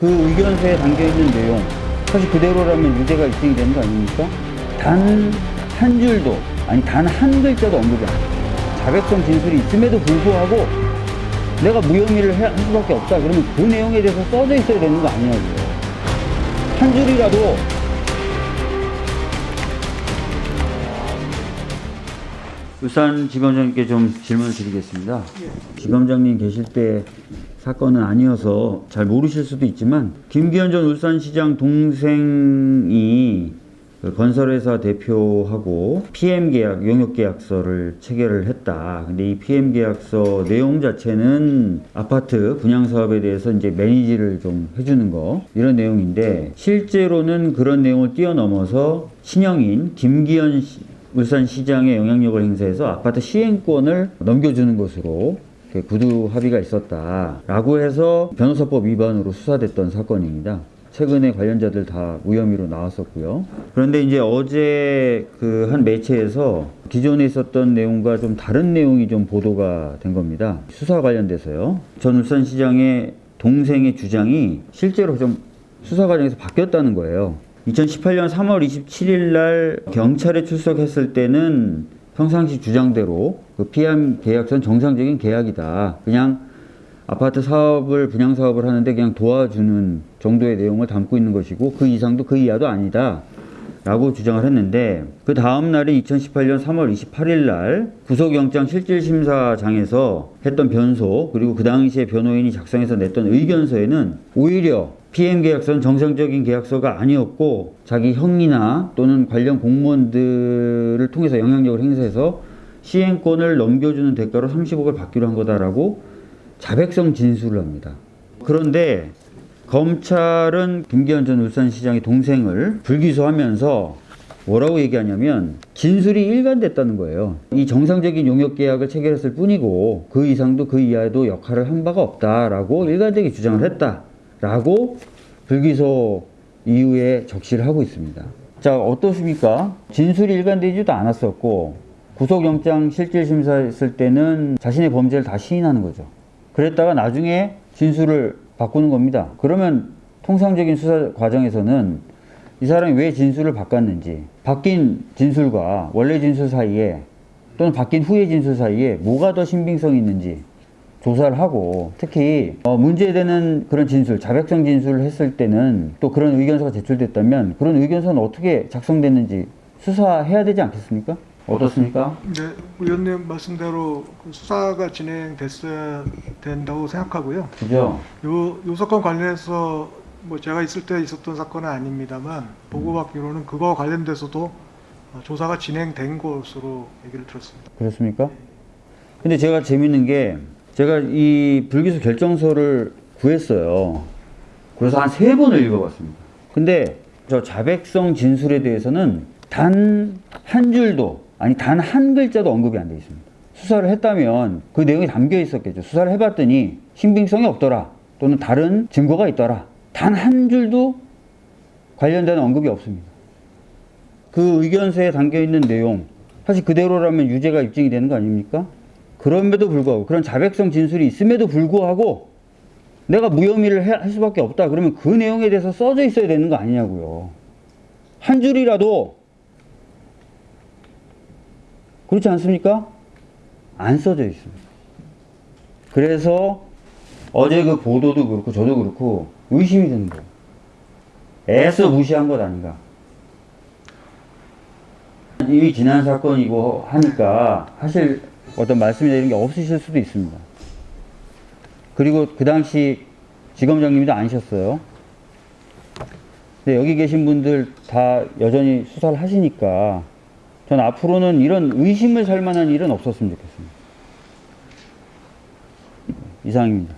그 의견서에 담겨있는 내용 사실 그대로라면 유죄가 입증이 되는 거 아닙니까? 단 한 줄도 아니 단 한 글자도 언급이 안. 자백성 진술이 있음에도 불구하고 내가 무혐의를 해- 할 수밖에 없다 그러면 그 내용에 대해서 써져 있어야 되는 거 아니냐고요. 한 줄이라도 울산 지검장님께 좀 질문을 드리겠습니다. 지검장님 계실 때 사건은 아니어서 잘 모르실 수도 있지만 김기현 전 울산시장 동생이 그 건설회사 대표하고 PM 계약, 용역 계약서를 체결을 했다. 근데 이 PM 계약서 내용 자체는 아파트 분양 사업에 대해서 이제 매니지를 좀 해주는 거 이런 내용인데 실제로는 그런 내용을 뛰어넘어서 신형인 김기현 시- 울산시장의 영향력을 행사해서 아파트 시행권을 넘겨주는 것으로 구두 합의가 있었다라고 해서 변호사법 위반으로 수사됐던 사건입니다. 최근에 관련자들 다 무혐의로 나왔었고요. 그런데 이제 어제 그 한 매체에서 기존에 있었던 내용과 좀 다른 내용이 좀 보도가 된 겁니다. 수사 관련돼서요. 전 울산시장의 동생의 주장이 실제로 좀 수사 과정에서 바뀌었다는 거예요. 2018년 3월 27일 날 경찰에 출석했을 때는 평상시 주장대로 그 피함 계약서는 정상적인 계약이다. 그냥 아파트 사업을 분양 사업을 하는데 그냥 도와주는 정도의 내용을 담고 있는 것이고 그 이상도 그 이하도 아니다. 라고 주장을 했는데 그 다음 날인 2018년 3월 28일 날 구속영장 실질심사장에서 했던 변소 그리고 그 당시에 변호인이 작성해서 냈던 의견서에는 오히려 PM 계약서는 정상적인 계약서가 아니었고 자기 형이나 또는 관련 공무원들을 통해서 영향력을 행사해서 시행권을 넘겨주는 대가로 30억을 받기로 한 거다라고 자백성 진술을 합니다. 그런데 검찰은 김기현 전 울산시장의 동생을 불기소하면서 뭐라고 얘기하냐면 진술이 일관됐다는 거예요. 이 정상적인 용역 계약을 체결했을 뿐이고 그 이상도 그 이하도 역할을 한 바가 없다라고 일관되게 주장을 했다 라고 불기소 이후에 적시를 하고 있습니다. 자 어떻습니까? 진술이 일관되지도 않았었고 구속영장 실질심사 했을 때는 자신의 범죄를 다 시인하는 거죠. 그랬다가 나중에 진술을 바꾸는 겁니다. 그러면 통상적인 수사 과정에서는 이 사람이 왜 진술을 바꿨는지, 바뀐 진술과 원래 진술 사이에 또는 바뀐 후의 진술 사이에 뭐가 더 신빙성이 있는지 조사를 하고 특히 어, 문제되는 그런 진술, 자백성 진술을 했을 때는 또 그런 의견서가 제출됐다면 그런 의견서는 어떻게 작성됐는지 수사해야 되지 않겠습니까? 어떻습니까? 네, 의원님 말씀대로 그 수사가 진행됐어야 된다고 생각하고요. 그죠? 요, 요 사건 관련해서 뭐 제가 있을 때 있었던 사건은 아닙니다만 보고받기로는 그거와 관련돼서도 어, 조사가 진행된 것으로 얘기를 들었습니다. 그렇습니까? 근데 제가 재밌는 게 제가 이 불기소 결정서를 구했어요. 그래서 한 세 번을 읽어봤습니다. 근데 저 자백성 진술에 대해서는 단 한 줄도 아니 단 한 글자도 언급이 안 돼 있습니다. 수사를 했다면 그 내용이 담겨 있었겠죠. 수사를 해봤더니 신빙성이 없더라 또는 다른 증거가 있더라. 단 한 줄도 관련된 언급이 없습니다. 그 의견서에 담겨 있는 내용 사실 그대로라면 유죄가 입증이 되는 거 아닙니까? 그럼에도 불구하고 그런 자백성 진술이 있음에도 불구하고 내가 무혐의를 해- 할 수밖에 없다 그러면 그 내용에 대해서 써져 있어야 되는 거 아니냐고요. 한 줄이라도 그렇지 않습니까? 안 써져 있습니다. 그래서 어제 그 보도도 그렇고 저도 그렇고 의심이 드는 거예요. 애써 무시한 것 아닌가. 이미 지난 사건이고 하니까 사실 어떤 말씀이나 이런 게 없으실 수도 있습니다. 그리고 그 당시 지검장님도 아니셨어요. 근데 여기 계신 분들 다 여전히 수사를 하시니까 전 앞으로는 이런 의심을 살 만한 일은 없었으면 좋겠습니다. 이상입니다.